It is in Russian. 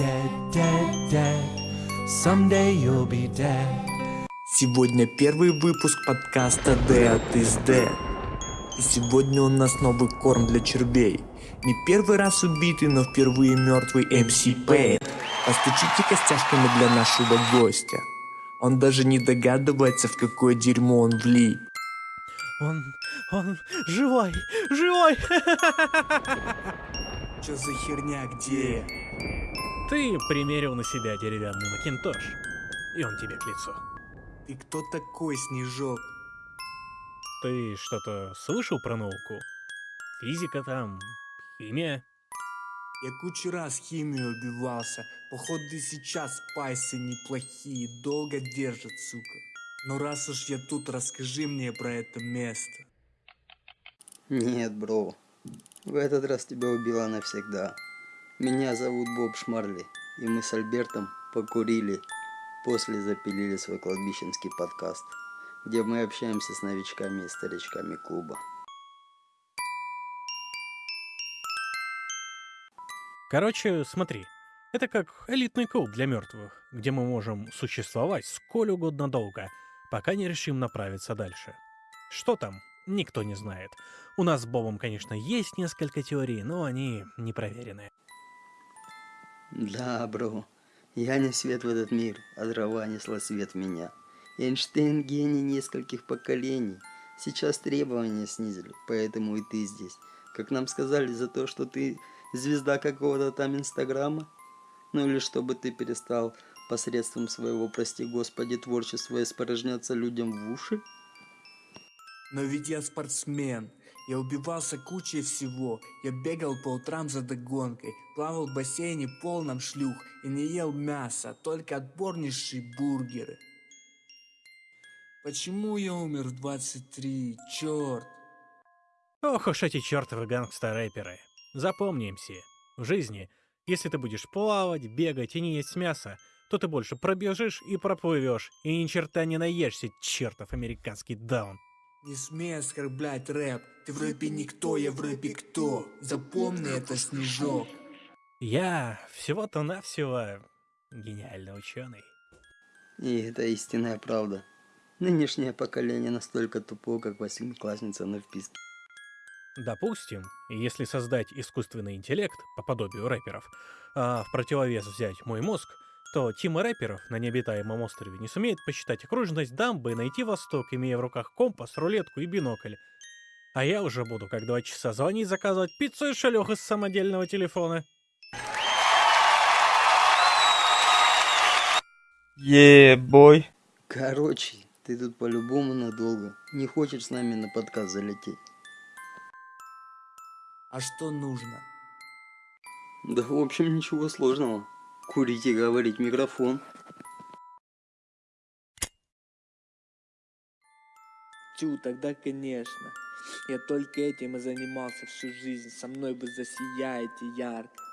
dead, dead, dead. Someday you'll be dead. Сегодня первый выпуск подкаста Dead is Dead. И сегодня у нас новый корм для червей. Не первый раз убитый, но впервые мертвый МС Пейн. Постучите костяшками для нашего гостя. Он даже не догадывается, в какое дерьмо он влип. Он, он живой, живой! Чё за херня, где? Ты примерил на себя деревянный макинтош, и он тебе к лицу. Ты кто такой, Снежок? Ты что-то слышал про науку? Физика там, химия? Я кучу раз химию убивался. Походу и сейчас пайсы неплохие, долго держат, сука. Но раз уж я тут, расскажи мне про это место. Нет, бро. В этот раз тебя убила навсегда. Меня зовут Боб Шмарли, и мы с Альбертом покурили, после запилили свой кладбищенский подкаст, где мы общаемся с новичками и старичками клуба. Короче, смотри. Это как элитный клуб для мертвых, где мы можем существовать сколь угодно долго, пока не решим направиться дальше. Что там, никто не знает. У нас с Бобом, конечно, есть несколько теорий, но они не проверены. Да, бро. Я не свет в этот мир, а дрова несла свет в меня. Эйнштейн гений нескольких поколений. Сейчас требования снизили, поэтому и ты здесь. Как нам сказали, за то, что ты звезда какого-то там инстаграма? Ну или чтобы ты перестал посредством своего, прости господи, творчества испорожняться людям в уши? Но ведь я спортсмен. Я убивался кучей всего. Я бегал по утрам за догонкой, плавал в бассейне полном шлюх и не ел мяса, только отборнейшие бургеры. Почему я умер в 23? Черт! Ох уж эти чертовы гангстер-рэперы. Запомни, в жизни, если ты будешь плавать, бегать и не есть мясо, то ты больше пробежишь и проплывешь, и ни черта не наешься, чертов американский даун. Не смей оскорблять рэп. Ты в рэпе никто, я в рэпе кто. Запомни это, Снежок. Я всего-то навсего гениальный ученый. И это истинная правда. Нынешнее поколение настолько тупо, как восьмиклассница на вписке. Допустим, если создать искусственный интеллект по подобию рэперов, а в противовес взять мой мозг, то Тима рэперов на необитаемом острове не сумеет посчитать окружность дамбы и найти восток, имея в руках компас, рулетку и бинокль. А я уже буду как два часа звонить, заказывать пиццу и шалёх из самодельного телефона. Ебой. Короче, ты тут по-любому надолго. Не хочешь с нами на подкаст залететь? А что нужно? Да в общем ничего сложного. Курить и говорить микрофон. Тю, тогда конечно. Я только этим и занимался всю жизнь. Со мной вы засияете ярко.